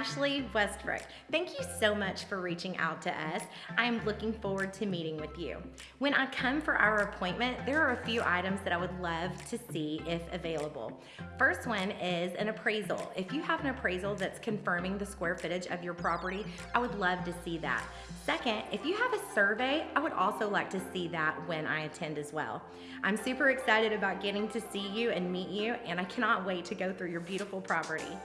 Ashley Westbrook. Thank you so much for reaching out to us. I'm looking forward to meeting with you. When I come for our appointment, there are a few items that I would love to see if available. First one is an appraisal. If you have an appraisal that's confirming the square footage of your property, I would love to see that. Second, if you have a survey, I would also like to see that when I attend as well. I'm super excited about getting to see you and meet you, and I cannot wait to go through your beautiful property.